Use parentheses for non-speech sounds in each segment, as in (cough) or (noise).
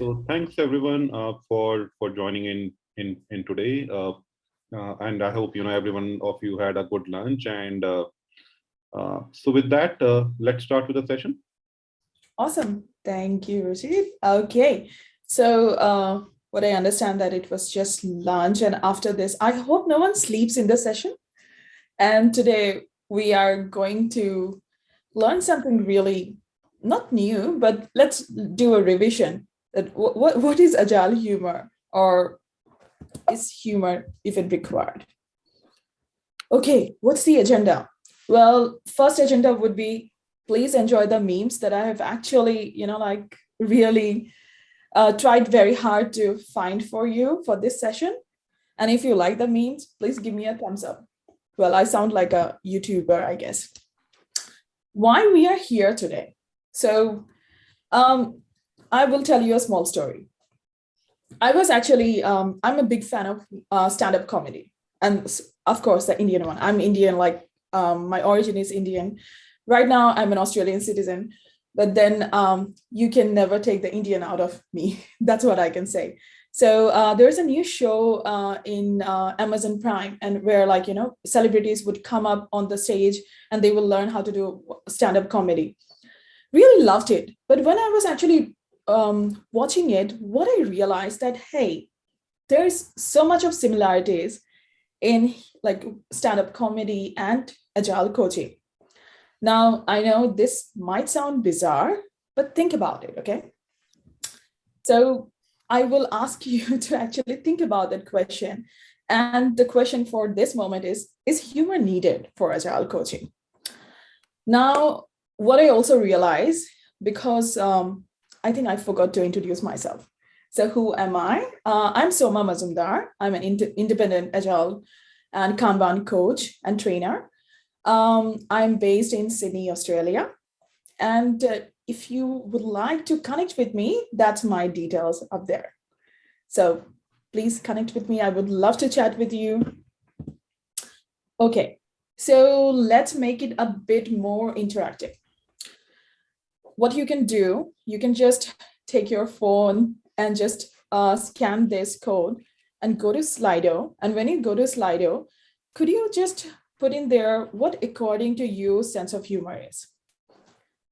So thanks everyone uh, for for joining in in in today, uh, uh, and I hope you know everyone of you had a good lunch. And uh, uh, so with that, uh, let's start with the session. Awesome. Thank you, Rashid. Okay. So what I understand that it was just lunch and after this, I hope no one sleeps in the session. And today we are going to learn something really not new, but let's do a revision. That what, what, is agile humor or is humor even required? Okay, what's the agenda? Well, first agenda would be please enjoy the memes that I have actually, you know, like really uh, tried very hard to find for you for this session. And if you like the memes, please give me a thumbs up. Well, I sound like a YouTuber, I guess. Why we are here today. So um, I will tell you a small story. I was actually, um, I'm a big fan of uh, stand-up comedy. And of course, the Indian one. I'm Indian, like um, my origin is Indian. Right now, I'm an Australian citizen, but then um, you can never take the Indian out of me. (laughs) That's what I can say. So uh, there's a new show uh, in uh, Amazon Prime and where like, you know, celebrities would come up on the stage and they will learn how to do stand-up comedy. Really loved it. But when I was actually um, watching it, what I realized that, hey, there's so much of similarities in like stand-up comedy and agile coaching. Now, I know this might sound bizarre, but think about it, okay? So I will ask (laughs) you to actually think about that question. And the question for this moment is, is humor needed for agile coaching? Now, what I also realized, because um, I think I forgot to introduce myself. So who am I? Uh, I'm Soma Mazumdar. I'm an ind independent agile and Kanban coach and trainer. Um, I'm based in Sydney, Australia. And uh, if you would like to connect with me, that's my details up there. So please connect with me. I would love to chat with you. Okay, so let's make it a bit more interactive. What you can do, you can just take your phone and just uh, scan this code and go to Slido. And when you go to Slido, could you just put in there what according to you sense of humor is?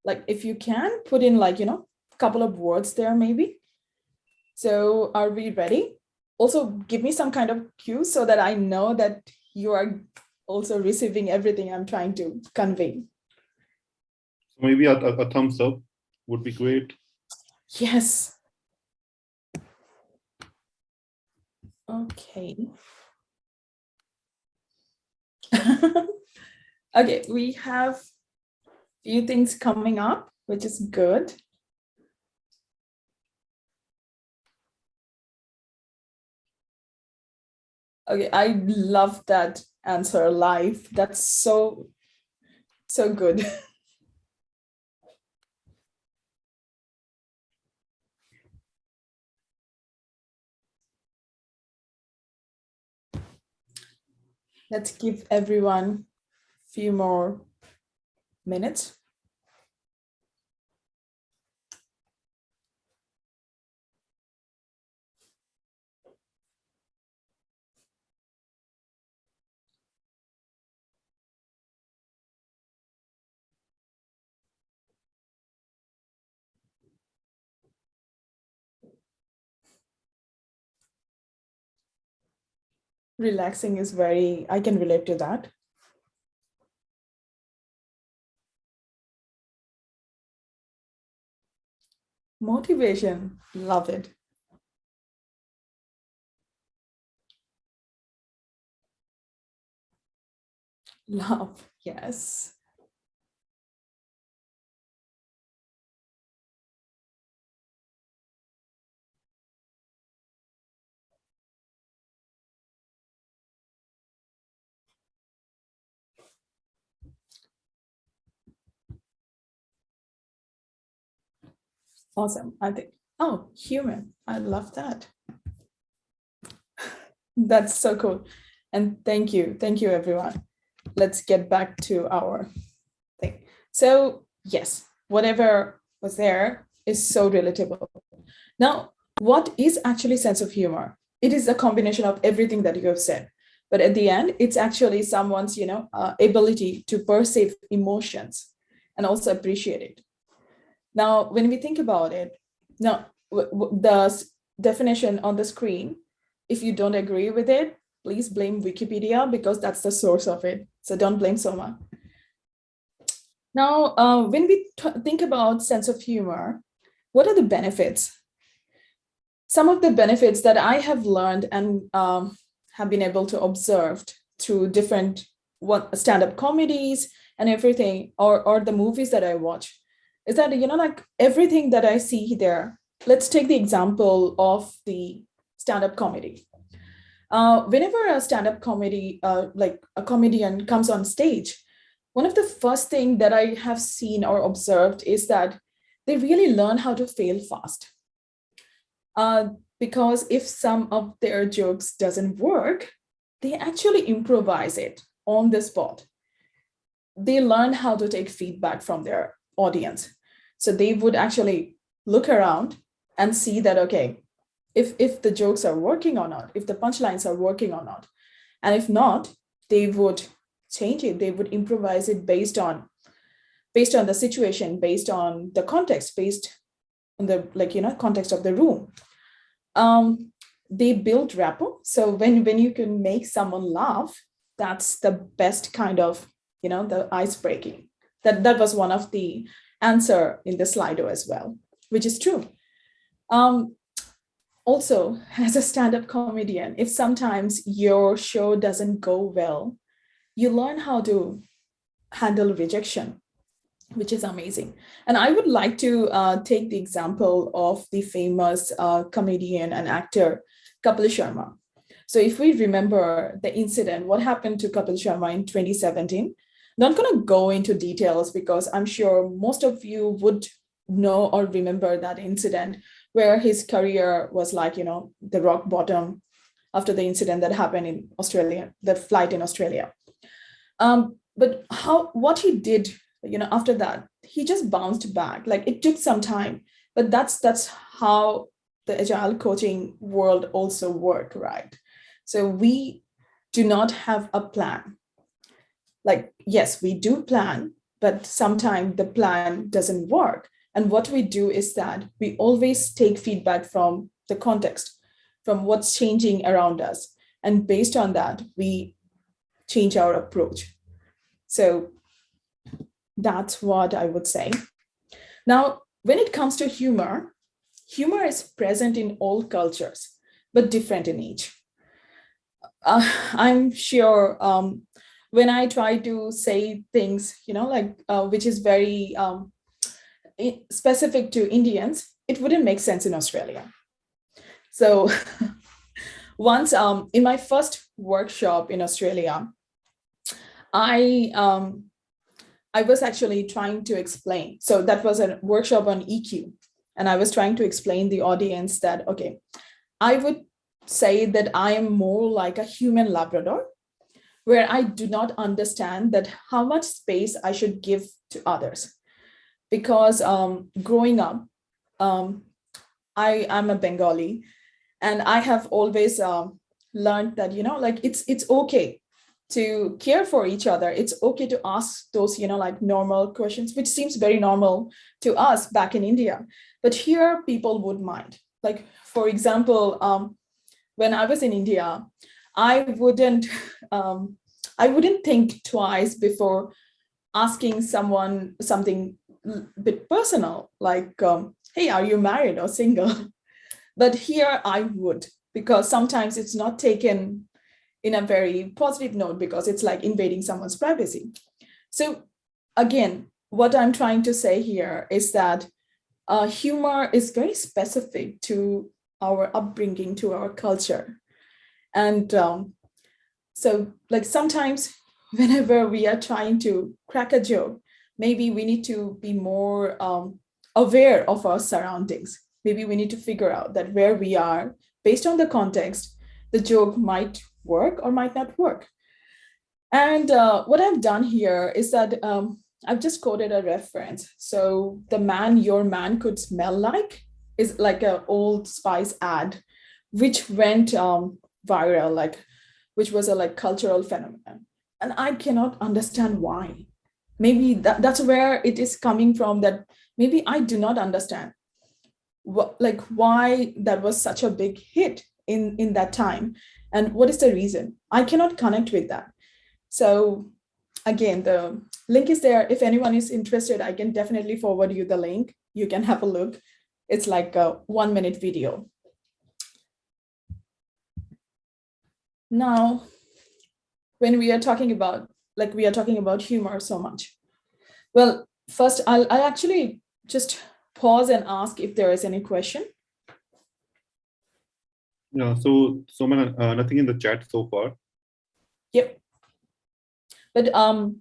Like if you can put in like, you know, a couple of words there maybe. So are we ready? Also give me some kind of cue so that I know that you are also receiving everything I'm trying to convey. Maybe a, a, a thumbs up would be great. Yes. Okay. (laughs) okay, we have few things coming up, which is good. Okay, I love that answer live. That's so, so good. (laughs) Let's give everyone a few more minutes. Relaxing is very, I can relate to that. Motivation, love it. Love, yes. Awesome. I think, oh, human. I love that. (laughs) That's so cool. And thank you. Thank you, everyone. Let's get back to our thing. So yes, whatever was there is so relatable. Now, what is actually sense of humor? It is a combination of everything that you have said. But at the end, it's actually someone's, you know, uh, ability to perceive emotions and also appreciate it. Now, when we think about it, now the definition on the screen, if you don't agree with it, please blame Wikipedia because that's the source of it. So don't blame Soma. Now, uh, when we think about sense of humor, what are the benefits? Some of the benefits that I have learned and um, have been able to observe through different stand-up comedies and everything, or, or the movies that I watch, is that, you know, like everything that I see there, let's take the example of the stand-up comedy. Uh, whenever a stand-up comedy, uh, like a comedian comes on stage, one of the first thing that I have seen or observed is that they really learn how to fail fast. Uh, because if some of their jokes doesn't work, they actually improvise it on the spot. They learn how to take feedback from their audience. So they would actually look around and see that, okay, if, if the jokes are working or not, if the punchlines are working or not. And if not, they would change it. They would improvise it based on based on the situation, based on the context, based on the like, you know, context of the room. Um, they build rapport. So when, when you can make someone laugh, that's the best kind of, you know, the ice breaking. That, that was one of the answer in the Slido as well, which is true. Um, also, (laughs) as a stand-up comedian, if sometimes your show doesn't go well, you learn how to handle rejection, which is amazing. And I would like to uh, take the example of the famous uh, comedian and actor, Kapil Sharma. So if we remember the incident, what happened to Kapil Sharma in 2017, not going to go into details because I'm sure most of you would know or remember that incident where his career was like, you know, the rock bottom after the incident that happened in Australia, the flight in Australia. Um, but how what he did, you know, after that, he just bounced back. Like it took some time, but that's that's how the agile coaching world also work, right? So we do not have a plan like, yes, we do plan, but sometimes the plan doesn't work. And what we do is that we always take feedback from the context, from what's changing around us. And based on that, we change our approach. So that's what I would say. Now, when it comes to humor, humor is present in all cultures, but different in each. Uh, I'm sure um, when I try to say things, you know, like uh, which is very um, specific to Indians, it wouldn't make sense in Australia. So (laughs) once um, in my first workshop in Australia, I um, I was actually trying to explain. So that was a workshop on EQ. And I was trying to explain the audience that, okay, I would say that I am more like a human Labrador where I do not understand that how much space I should give to others. Because um, growing up, um, I am a Bengali and I have always uh, learned that, you know, like it's, it's okay to care for each other. It's okay to ask those, you know, like normal questions, which seems very normal to us back in India. But here people would mind. Like, for example, um, when I was in India, I wouldn't (laughs) um, I wouldn't think twice before asking someone something a bit personal, like, um, hey, are you married or single? (laughs) But here I would, because sometimes it's not taken in a very positive note because it's like invading someone's privacy. So again, what I'm trying to say here is that uh, humor is very specific to our upbringing, to our culture. And um, so like sometimes (laughs) whenever we are trying to crack a joke, maybe we need to be more um, aware of our surroundings. Maybe we need to figure out that where we are, based on the context, the joke might work or might not work. And uh, what I've done here is that um, I've just quoted a reference. So the man your man could smell like is like an old spice ad, which went um, viral, like, which was a like cultural phenomenon. And I cannot understand why. Maybe that, that's where it is coming from that maybe I do not understand what, like why that was such a big hit in, in that time. And what is the reason? I cannot connect with that. So again, the link is there. If anyone is interested, I can definitely forward you the link. You can have a look. It's like a one minute video. Now, when we are talking about, like we are talking about humor so much. Well, first I'll, I'll actually just pause and ask if there is any question. Yeah, so, so uh, nothing in the chat so far. Yep. But um,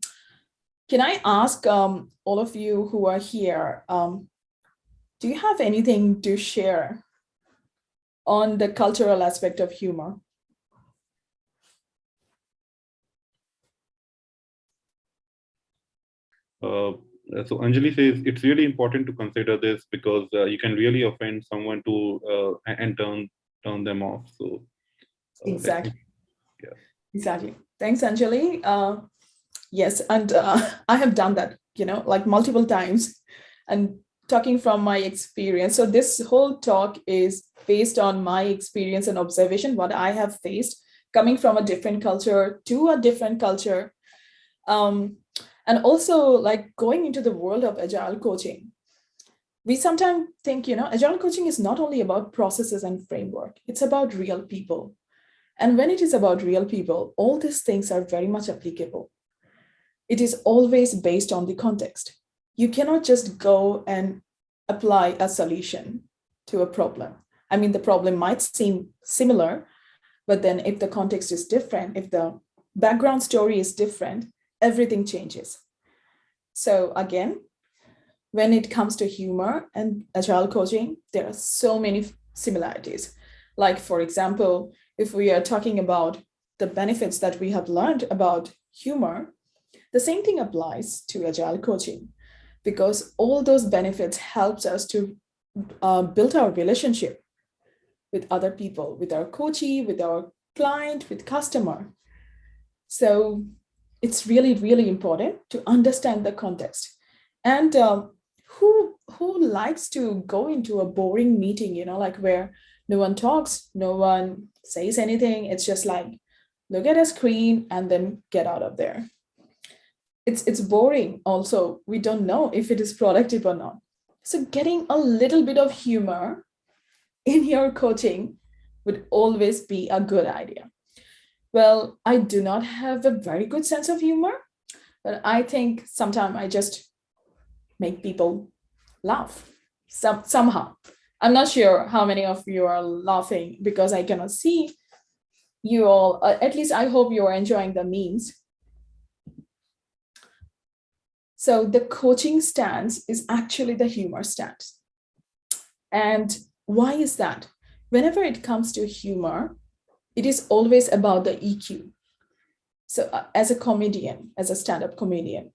can I ask um, all of you who are here, um, do you have anything to share on the cultural aspect of humor? So Anjali says it's really important to consider this because uh, you can really offend someone to uh, and turn turn them off. So uh, exactly, yeah, exactly. Thanks, Anjali. Uh, yes, and uh, (laughs) I have done that, you know, like multiple times, and talking from my experience. So this whole talk is based on my experience and observation, what I have faced coming from a different culture to a different culture. Um, and also like going into the world of agile coaching. We sometimes think, you know, agile coaching is not only about processes and framework, it's about real people. And when it is about real people, all these things are very much applicable. It is always based on the context. You cannot just go and apply a solution to a problem. I mean, the problem might seem similar, but then if the context is different, if the background story is different, everything changes. So again, when it comes to humor and agile coaching, there are so many similarities. Like, for example, if we are talking about the benefits that we have learned about humor, the same thing applies to agile coaching because all those benefits helps us to uh, build our relationship with other people, with our coachee, with our client, with customer. So it's really, really important to understand the context. And um, who, who likes to go into a boring meeting, you know, like where no one talks, no one says anything. It's just like, look at a screen and then get out of there. It's, it's boring also. We don't know if it is productive or not. So getting a little bit of humor in your coaching would always be a good idea. Well, I do not have a very good sense of humor, but I think sometimes I just make people laugh some, somehow. I'm not sure how many of you are laughing because I cannot see you all. Uh, at least I hope you are enjoying the memes. So the coaching stance is actually the humor stance. And why is that? Whenever it comes to humor, it is always about the EQ. So uh, as a comedian, as a stand-up comedian,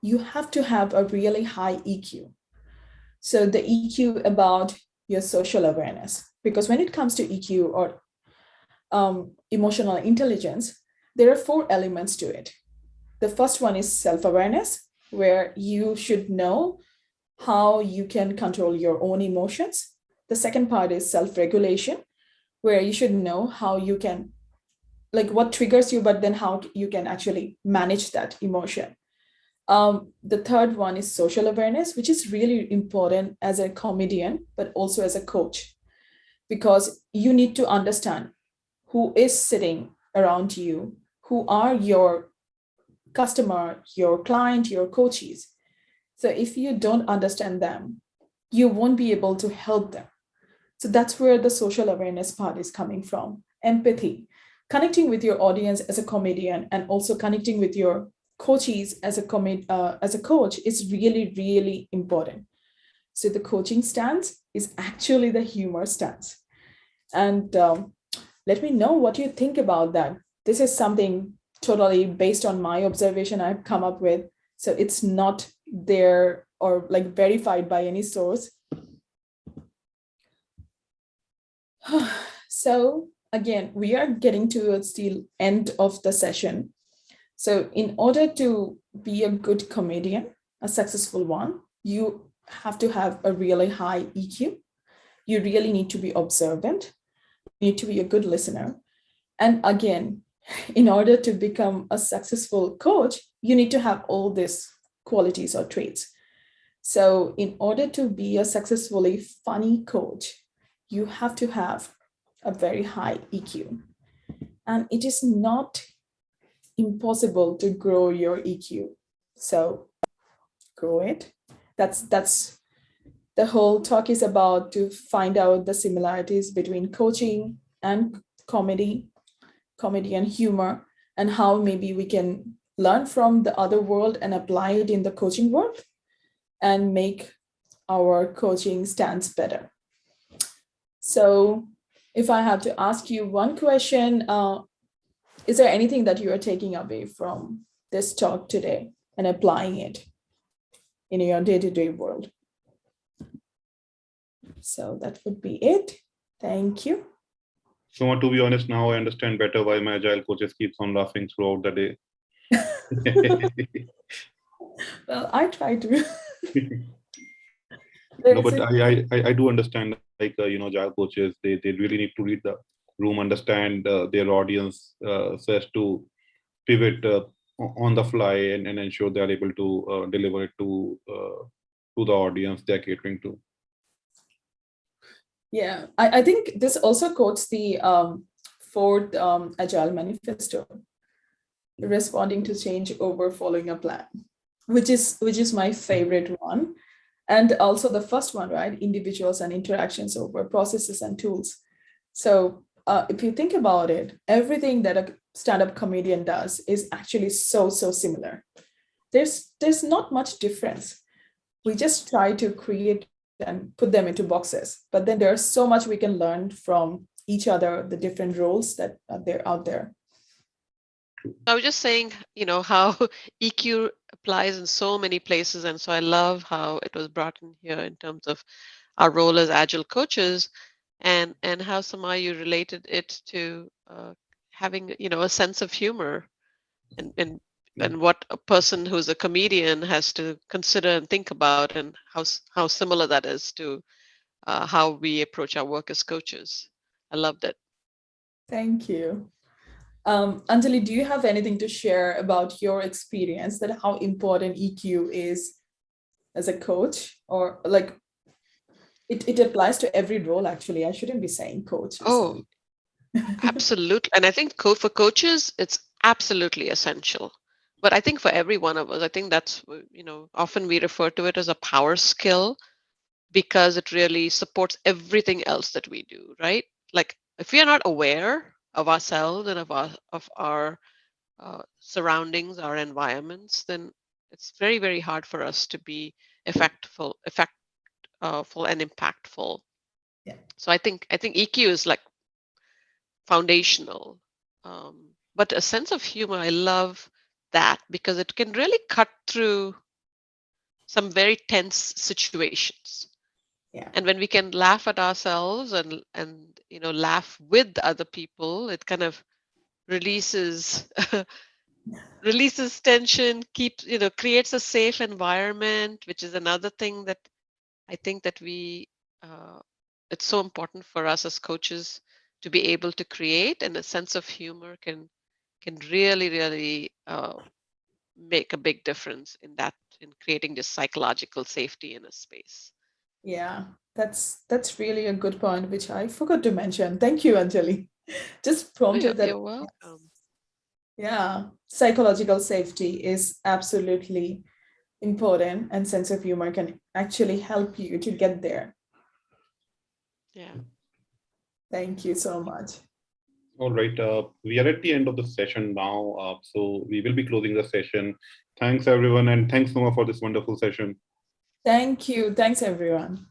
you have to have a really high EQ. So the EQ about your social awareness, because when it comes to EQ or um, emotional intelligence, there are four elements to it. The first one is self-awareness, where you should know how you can control your own emotions. The second part is self-regulation, where you should know how you can, like what triggers you, but then how you can actually manage that emotion. Um, the third one is social awareness, which is really important as a comedian, but also as a coach, because you need to understand who is sitting around you, who are your customer, your client, your coaches. So if you don't understand them, you won't be able to help them. So that's where the social awareness part is coming from. Empathy, connecting with your audience as a comedian and also connecting with your coaches as a comed uh, as a coach is really, really important. So the coaching stance is actually the humor stance. And um, let me know what you think about that. This is something totally based on my observation I've come up with. So it's not there or like verified by any source. (sighs) So again, we are getting towards the end of the session. So in order to be a good comedian, a successful one, you have to have a really high EQ. You really need to be observant, you need to be a good listener. And again, (laughs) in order to become a successful coach, you need to have all these qualities or traits. So in order to be a successfully funny coach, you have to have a very high EQ. And it is not impossible to grow your EQ. So grow it. That's that's the whole talk is about to find out the similarities between coaching and comedy, comedy and humor, and how maybe we can learn from the other world and apply it in the coaching world and make our coaching stance better. So if I have to ask you one question, uh, is there anything that you are taking away from this talk today and applying it in your day-to-day -day world? So that would be it. Thank you. So to be honest, now I understand better why my agile coaches keeps on laughing throughout the day. (laughs) well, I try to. (laughs) no, but I, I I do understand like uh, you know agile coaches they they really need to read the room, understand uh, their audience uh, to pivot uh, on the fly and, and ensure they are able to uh, deliver it to uh, to the audience they're catering to. Yeah, I, I think this also quotes the um, Ford um, Agile Manifesto, responding to change over following a plan, which is which is my favorite one. And also the first one, right? Individuals and interactions over processes and tools. So uh, if you think about it, everything that a stand-up comedian does is actually so, so similar. There's, there's not much difference. We just try to create and put them into boxes. But then there's so much we can learn from each other, the different roles that are there out there. I was just saying, you know, how (laughs) EQ applies in so many places. And so I love how it was brought in here in terms of our role as agile coaches and and how Soma you related it to uh, having, you know, a sense of humor and, and and what a person who's a comedian has to consider and think about and how how similar that is to uh, how we approach our work as coaches. I loved it. Thank you. Um, Anjali, do you have anything to share about your experience that how important EQ is as a coach or like it, it applies to every role actually. I shouldn't be saying coach. Oh, absolutely. And I think co for coaches, it's absolutely essential. But I think for every one of us, I think that's, you know, often we refer to it as a power skill because it really supports everything else that we do, right? Like if we are not aware of ourselves and of our of our uh, surroundings, our environments, then it's very very hard for us to be effectful, effectful and impactful. Yeah. So I think I think EQ is like foundational, um, but a sense of humor. I love that because it can really cut through some very tense situations. Yeah. And when we can laugh at ourselves and and you know laugh with other people it kind of releases (laughs) releases tension keeps you know creates a safe environment which is another thing that i think that we uh, it's so important for us as coaches to be able to create and a sense of humor can can really really uh, make a big difference in that in creating this psychological safety in a space yeah, that's that's really a good point, which I forgot to mention. Thank you, Anjali. (laughs) Just prompted that. You're welcome. Yeah, psychological safety is absolutely important and sense of humor can actually help you to get there. Yeah. Thank you so much. All right, uh, we are at the end of the session now, uh, so we will be closing the session. Thanks everyone and thanks Soma for this wonderful session. Thank you. Thanks, everyone.